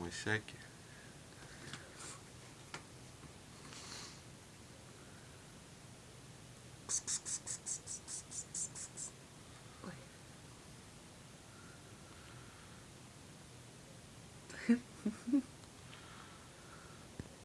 Мой всякий. Ой.